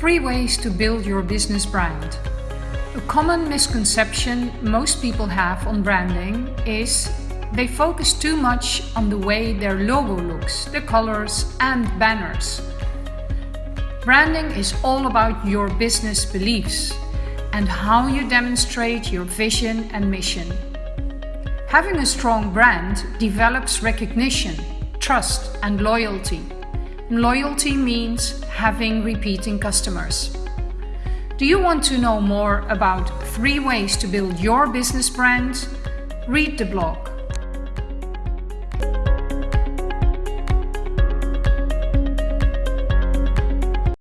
Three ways to build your business brand. A common misconception most people have on branding is they focus too much on the way their logo looks, the colors and banners. Branding is all about your business beliefs and how you demonstrate your vision and mission. Having a strong brand develops recognition, trust and loyalty. Loyalty means having repeating customers. Do you want to know more about three ways to build your business brand? Read the blog